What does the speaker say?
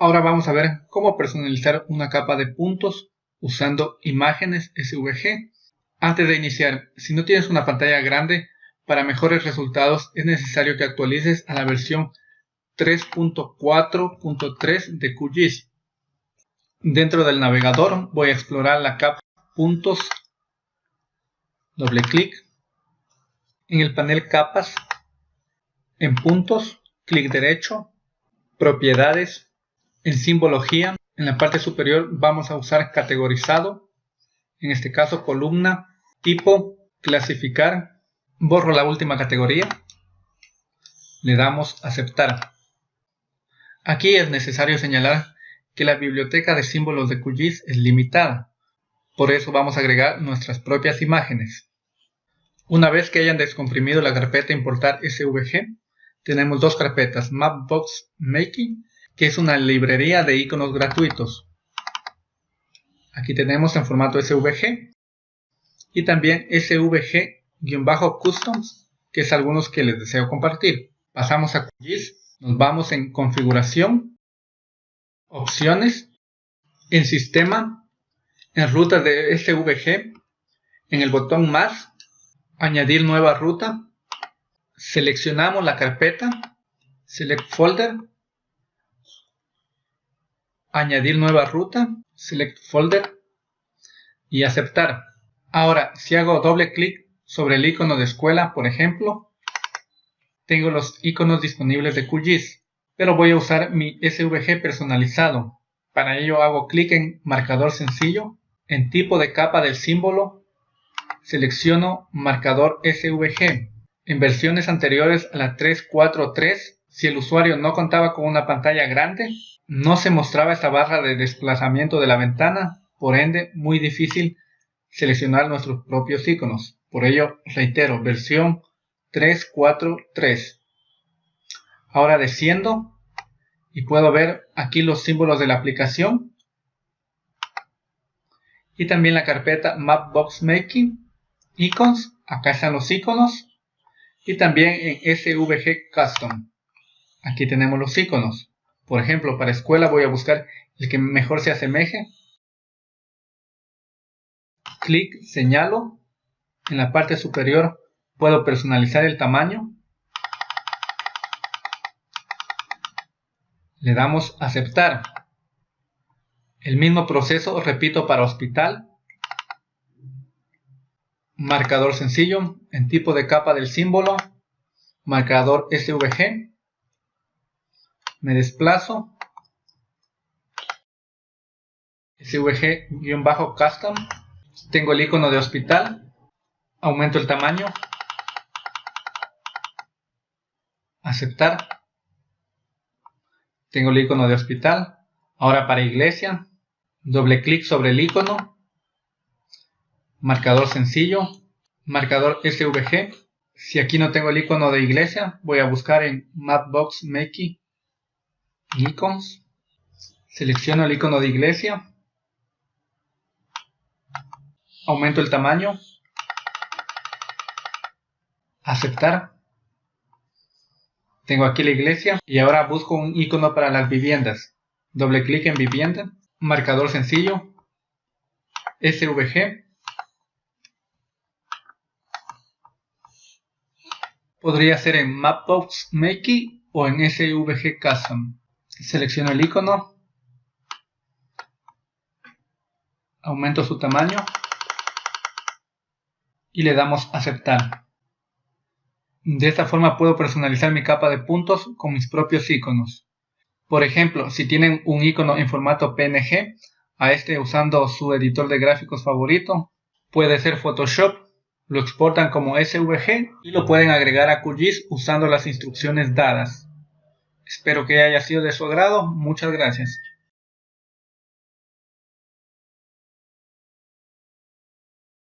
Ahora vamos a ver cómo personalizar una capa de puntos usando imágenes SVG. Antes de iniciar, si no tienes una pantalla grande, para mejores resultados es necesario que actualices a la versión 3.4.3 de QGIS. Dentro del navegador voy a explorar la capa puntos, doble clic, en el panel capas, en puntos, clic derecho, propiedades, en simbología, en la parte superior vamos a usar categorizado, en este caso columna, tipo, clasificar, borro la última categoría, le damos aceptar. Aquí es necesario señalar que la biblioteca de símbolos de QGIS es limitada, por eso vamos a agregar nuestras propias imágenes. Una vez que hayan descomprimido la carpeta importar SVG, tenemos dos carpetas, Mapbox Making, que es una librería de iconos gratuitos. Aquí tenemos en formato SVG y también SVG-Customs, que es algunos que les deseo compartir. Pasamos a QGIS, nos vamos en Configuración, Opciones, en Sistema, en Rutas de SVG, en el botón Más, Añadir nueva ruta, seleccionamos la carpeta, Select Folder, Añadir nueva ruta, Select Folder y aceptar. Ahora, si hago doble clic sobre el icono de escuela, por ejemplo, tengo los iconos disponibles de QGIS, pero voy a usar mi SVG personalizado. Para ello hago clic en marcador sencillo, en tipo de capa del símbolo, selecciono marcador SVG. En versiones anteriores a la 343, si el usuario no contaba con una pantalla grande, no se mostraba esta barra de desplazamiento de la ventana, por ende muy difícil seleccionar nuestros propios iconos. Por ello, reitero, versión 343. Ahora desciendo y puedo ver aquí los símbolos de la aplicación y también la carpeta Mapbox Making, Icons, acá están los iconos y también en SVG Custom. Aquí tenemos los iconos. Por ejemplo, para escuela voy a buscar el que mejor se asemeje. Clic señalo, en la parte superior puedo personalizar el tamaño, le damos aceptar. El mismo proceso repito para hospital, marcador sencillo, en tipo de capa del símbolo, marcador SVG, me desplazo, SVG-custom, tengo el icono de hospital, aumento el tamaño, aceptar, tengo el icono de hospital, ahora para iglesia, doble clic sobre el icono, marcador sencillo, marcador SVG, si aquí no tengo el icono de iglesia, voy a buscar en Mapbox Makey Icons, selecciono el icono de iglesia, aumento el tamaño, aceptar, tengo aquí la iglesia y ahora busco un icono para las viviendas, doble clic en vivienda, marcador sencillo, SVG, podría ser en Mapbox Makey o en SVG Custom. Selecciono el icono, aumento su tamaño, y le damos aceptar. De esta forma puedo personalizar mi capa de puntos con mis propios iconos. Por ejemplo, si tienen un icono en formato PNG, a este usando su editor de gráficos favorito, puede ser Photoshop, lo exportan como SVG y lo pueden agregar a QGIS usando las instrucciones dadas. Espero que haya sido de su agrado, muchas gracias.